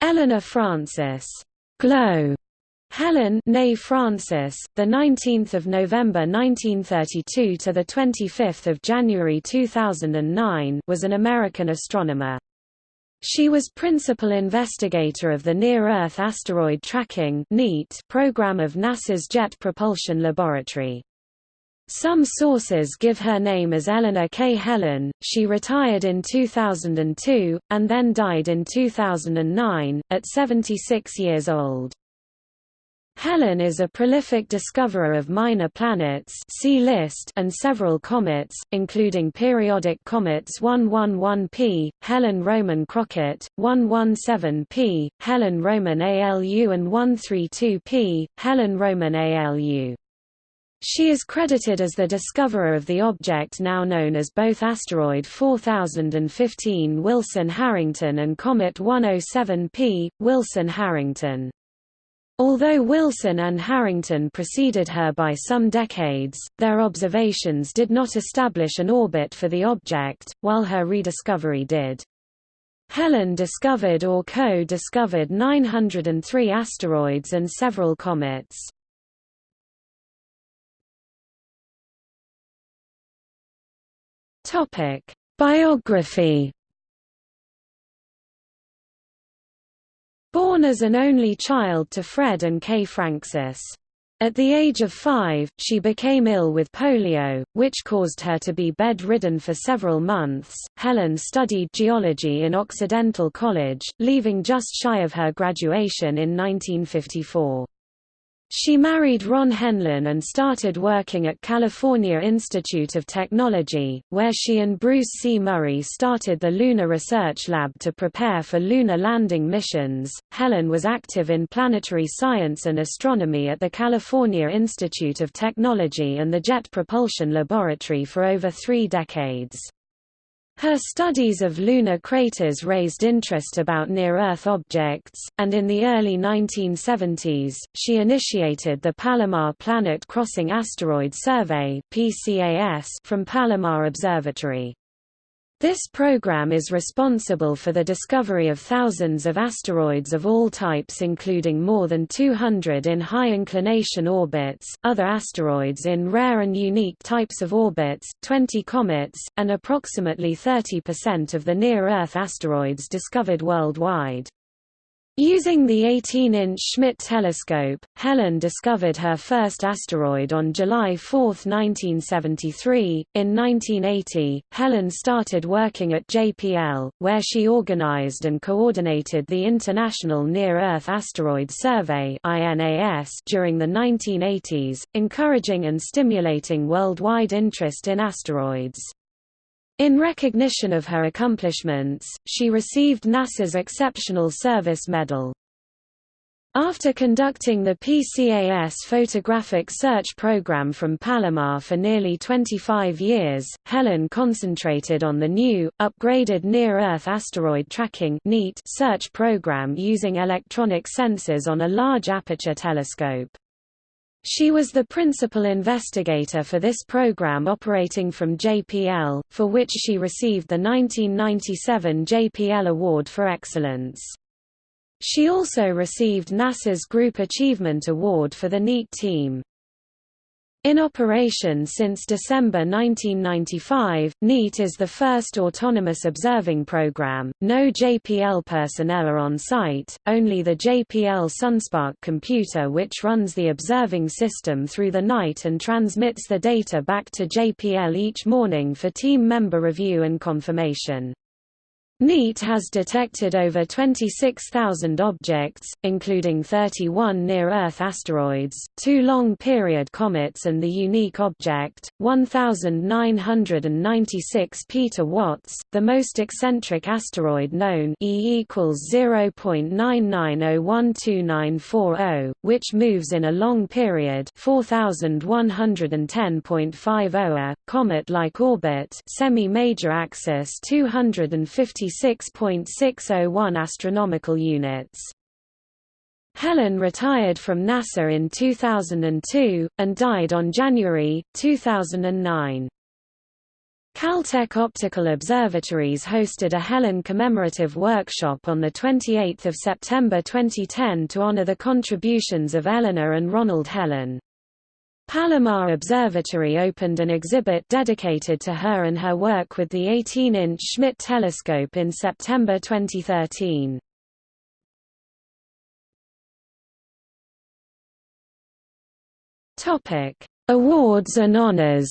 Eleanor Francis Glo Helin née Francis, the 19th of November 1932 to the 25th of January 2009, was an American astronomer. She was principal investigator of the Near-Earth Asteroid Tracking program of NASA's Jet Propulsion Laboratory. Some sources give her name as Eleanor K. Helin. She retired in 2002, and then died in 2009, at 76 years old. Helin is a prolific discoverer of minor planets list and several comets, including periodic comets 111P, Helin Roman Crockett, 117P, Helin Roman ALU and 132P, Helin Roman ALU. She is credited as the discoverer of the object now known as both asteroid 4015 Wilson-Harrington and comet 107P, Wilson-Harrington. Although Wilson and Harrington preceded her by some decades, their observations did not establish an orbit for the object, while her rediscovery did. Helin discovered or co-discovered 903 asteroids and several comets. Biography Born as an only child to Fred and Kay Francis. At the age of five, she became ill with polio, which caused her to be bedridden for several months. Helin studied geology in Occidental College, leaving just shy of her graduation in 1954. She married Ron Helin and started working at California Institute of Technology, where she and Bruce C. Murray started the Lunar Research Lab to prepare for lunar landing missions. Helin was active in planetary science and astronomy at the California Institute of Technology and the Jet Propulsion Laboratory for over three decades. Her studies of lunar craters raised interest about near-Earth objects, and in the early 1970s, she initiated the Palomar Planet Crossing Asteroid Survey from Palomar Observatory. This program is responsible for the discovery of thousands of asteroids of all types including more than 200 in high-inclination orbits, other asteroids in rare and unique types of orbits, 20 comets, and approximately 30% of the near-Earth asteroids discovered worldwide. Using the 18-inch Schmidt telescope, Helin discovered her first asteroid on July 4, 1973. In 1980, Helin started working at JPL, where she organized and coordinated the International Near-Earth Asteroid Survey during the 1980s, encouraging and stimulating worldwide interest in asteroids. In recognition of her accomplishments, she received NASA's Exceptional Service Medal. After conducting the PCAS photographic search program from Palomar for nearly 25 years, Helin concentrated on the new, upgraded Near-Earth Asteroid Tracking search program using electronic sensors on a large aperture telescope. She was the principal investigator for this program operating from JPL, for which she received the 1997 JPL Award for Excellence. She also received NASA's Group Achievement Award for the NEAT team. In operation since December 1995, NEAT is the first autonomous observing program. No JPL personnel are on site, only the JPL Sun SPARC computer which runs the observing system through the night and transmits the data back to JPL each morning for team member review and confirmation. NEAT has detected over 26,000 objects, including 31 near-Earth asteroids, two long-period comets and the unique object, 1,996 Peter Watts, the most eccentric asteroid known E equals 0.9901294, which moves in a long period 4110.50 comet-like orbit semi-major axis 250 26.601 astronomical units. Helin retired from NASA in 2002, and died on January, 2009. Caltech Optical Observatories hosted a Helin commemorative workshop on 28 September 2010 to honor the contributions of Eleanor and Ronald Helin. Palomar Observatory opened an exhibit dedicated to her and her work with the 18-inch Schmidt telescope in September 2013. Awards and honors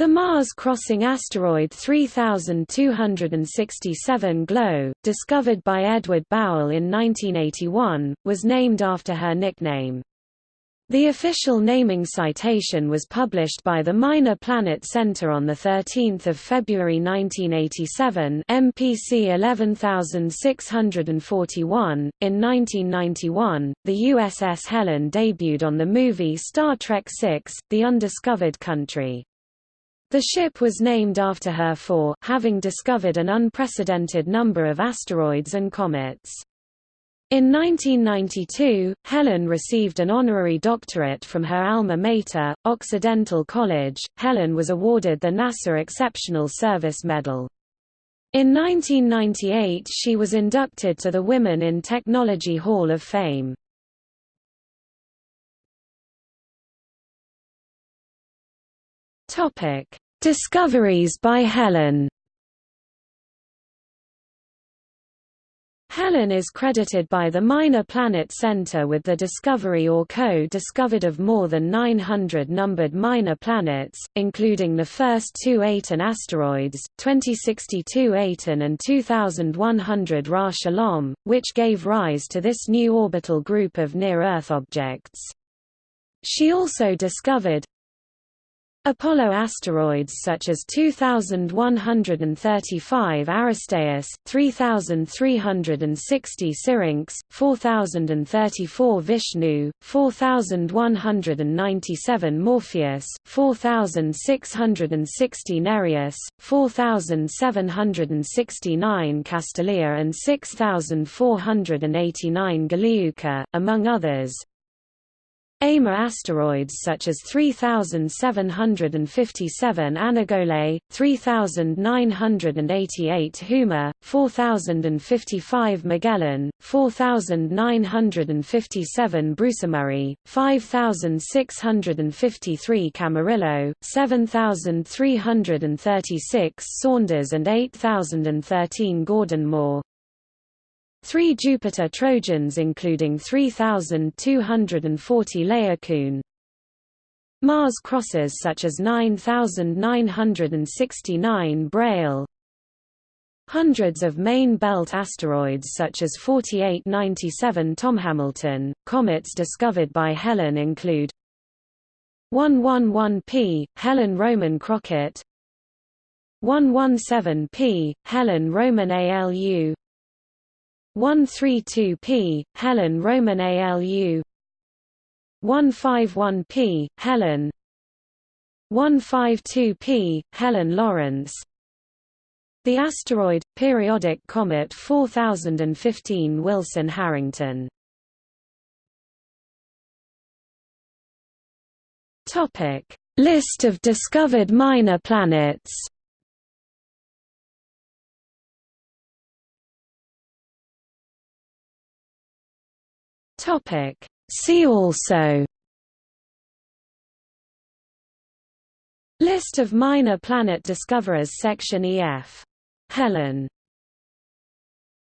The Mars-crossing asteroid 3267 Glo, discovered by Edward Bowell in 1981, was named after her nickname. The official naming citation was published by the Minor Planet Center on 13 February 1987 MPC 11641. In 1991, the USS Helin debuted on the movie Star Trek VI, The Undiscovered Country. The ship was named after her for having discovered an unprecedented number of asteroids and comets. In 1992, Helin received an honorary doctorate from her alma mater, Occidental College. Helin was awarded the NASA Exceptional Service Medal. In 1998 she was inducted to the Women in Technology Hall of Fame. Topic: Discoveries by Helin. Helin is credited by the Minor Planet Center with the discovery or co-discovered of more than 900 numbered minor planets, including the first two Aten asteroids, 2062 Aten and 2100 Ra Shalom, which gave rise to this new orbital group of near-Earth objects. She also discovered Apollo asteroids such as 2135 Aristaeus, 3360 Syrinx, 4034 Vishnu, 4197 Morpheus, 4660 Nereus, 4769 Castalia and 6489 Golevka, among others. Amor asteroids such as 3757 Anagolay, 3988 Huma, 4055 Magellan, 4957 Brucemurray, 5653 Camarillo, 7336 Saunders and 8013 Gordon Moore. Three Jupiter Trojans including 3,240 Laocoon. Mars crosses such as 9,969 Braille. Hundreds of main belt asteroids such as 4897 Tom Hamilton. Comets discovered by Helin include 111P, Helin Roman Crockett 117P, Helin Roman ALU 132p, Helin Roman ALU 151p, Helin. 152p, Helin Lawrence. The asteroid, periodic comet 4015 Wilson-Harrington List of discovered minor planets Topic. See also List of minor planet discoverers Section EF. Helin